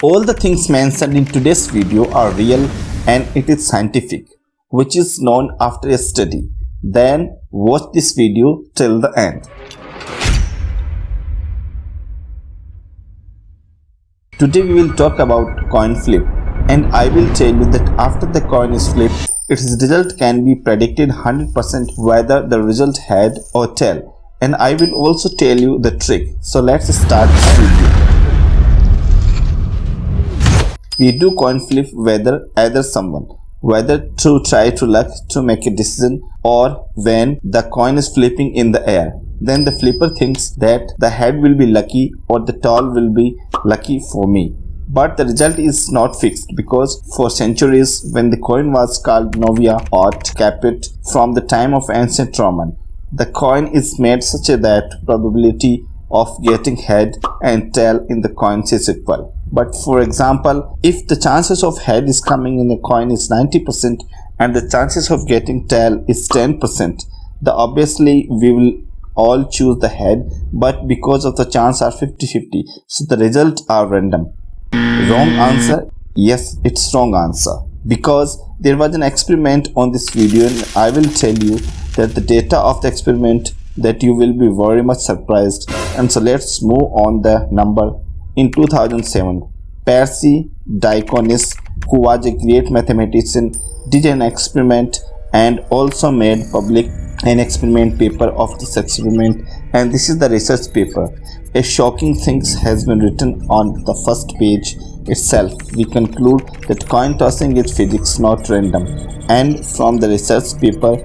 All the things mentioned in today's video are real and it is scientific, which is known after a study. Then watch this video till the end. Today we will talk about coin flip and I will tell you that after the coin is flipped, its result can be predicted 100% whether the result head or tail and I will also tell you the trick. So let's start this video. We do coin flip whether either someone whether to try to luck to make a decision or when the coin is flipping in the air then the flipper thinks that the head will be lucky or the tail will be lucky for me. But the result is not fixed because for centuries when the coin was called novia or caput from the time of ancient Roman, the coin is made such that probability of getting head and tail in the coins is equal. But for example, if the chances of head is coming in a coin is 90% and the chances of getting tail is 10%, the obviously we will all choose the head but because of the chance are 50-50 so the results are random. Wrong answer? Yes it's wrong answer. Because there was an experiment on this video and I will tell you that the data of the experiment that you will be very much surprised. And so let's move on the number in 2007 Persi Diaconis who was a great mathematician did an experiment and also made public an experiment paper of this experiment and this is the research paper. A shocking thing has been written on the first page itself. We conclude that coin tossing is physics not random and from the research paper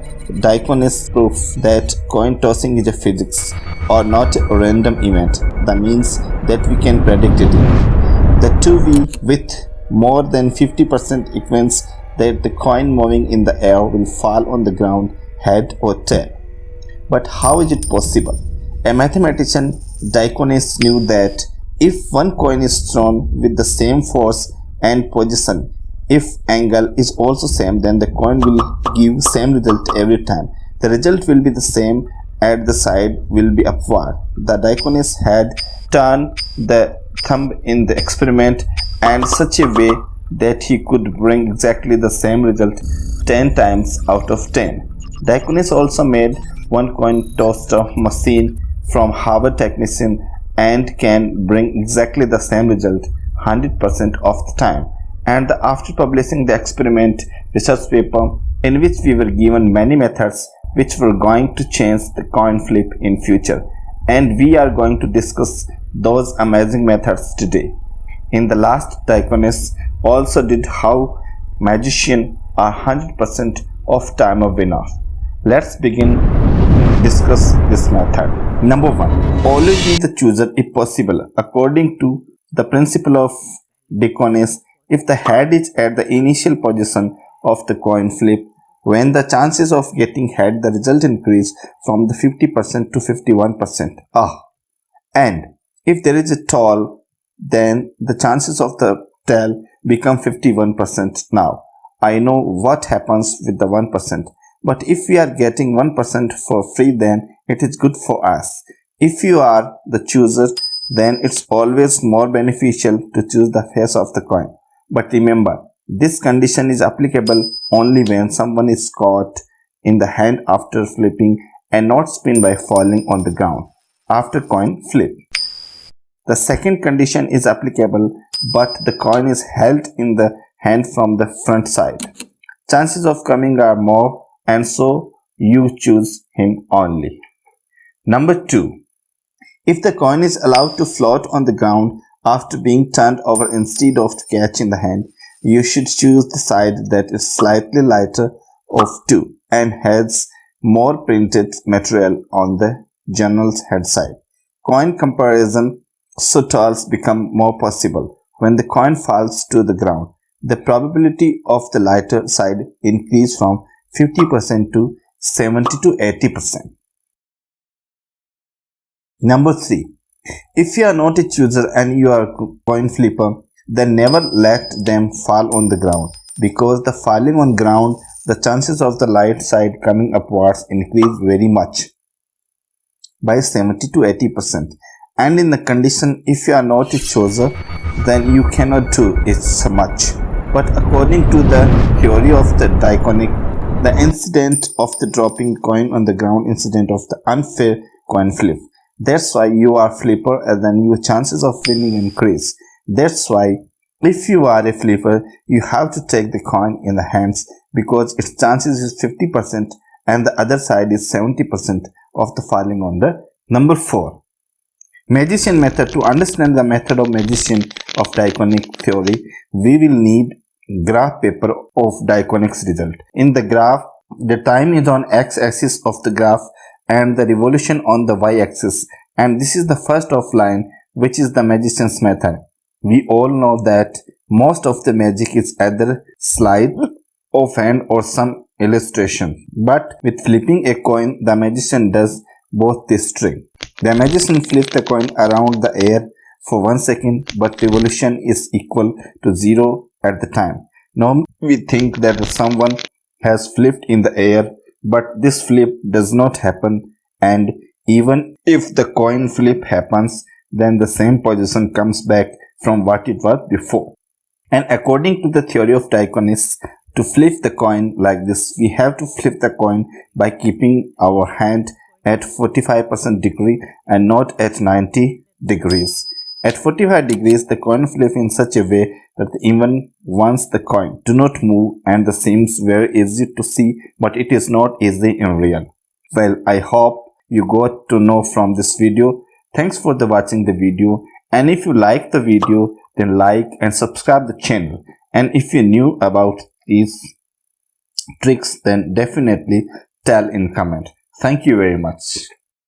Diaconis proof that coin tossing is a physics or not a random event. That means that we can predict it. The 2V with more than 50% equals that the coin moving in the air will fall on the ground head or tail. But how is it possible? A mathematician Diaconis knew that if one coin is thrown with the same force and position, if angle is also same then the coin will give same result every time. The result will be the same at the side will be upward. The Diaconis had turned the thumb in the experiment and such a way that he could bring exactly the same result 10 times out of 10. Diaconis also made one coin toaster machine from Harvard technician and can bring exactly the same result 100% of the time. And after publishing the experiment research paper in which we were given many methods which were going to change the coin flip in future and we are going to discuss those amazing methods today. In the last Diaconis also did how magician are 100% of time of winner. Let's begin discuss this method. Number one, always be the chooser if possible. According to the principle of Diaconis, if the head is at the initial position of the coin flip, when the chances of getting head, the result increase from the 50% to 51%. Ah, and if there is a tall, then the chances of the tail become 51% now. I know what happens with the 1%. But if we are getting 1% for free then it is good for us. If you are the chooser then it's always more beneficial to choose the face of the coin. But remember, this condition is applicable only when someone is caught in the hand after flipping and not spin by falling on the ground after coin flip. The second condition is applicable but the coin is held in the hand from the front side. Chances of coming are more and so you choose him only. Number 2. If the coin is allowed to float on the ground after being turned over instead of to catch in the hand, you should choose the side that is slightly lighter of 2 and has more printed material on the journal's head side. Coin comparison so tolls become more possible. When the coin falls to the ground, the probability of the lighter side increase from 50% to 70 to 80%. Number 3. If you are not a chooser and you are a coin flipper, then never let them fall on the ground because the falling on ground, the chances of the light side coming upwards increase very much by 70 to 80% and in the condition if you are not a chooser then you cannot do it so much. But according to the theory of the Diaconis, the incident of the dropping coin on the ground incident of the unfair coin flip. That's why you are flipper and then your chances of winning increase. That's why if you are a flipper, you have to take the coin in the hands because its chances is 50% and the other side is 70% of the falling on the number 4. Magician method. To understand the method of magician of Diaconis theory, we will need graph paper of Diaconis's result. In the graph, the time is on x-axis of the graph and the revolution on the y-axis and this is the first of line which is the magician's method. We all know that most of the magic is either slide of hand or some illustration. But with flipping a coin, the magician does both this string. The magician flips the coin around the air for one second, but revolution is equal to zero at the time. Now we think that someone has flipped in the air, but this flip does not happen and even if the coin flip happens, then the same position comes back from what it was before. And according to the theory of Diaconis, to flip the coin like this, we have to flip the coin by keeping our hand at 45% degree and not at 90 degrees. At 45 degrees, the coin flips in such a way that even once the coin do not move and the seems very easy to see but it is not easy in real. Well, I hope you got to know from this video. Thanks for the watching the video and if you like the video then like and subscribe the channel and if you knew about these tricks then definitely tell in comment. Thank you very much.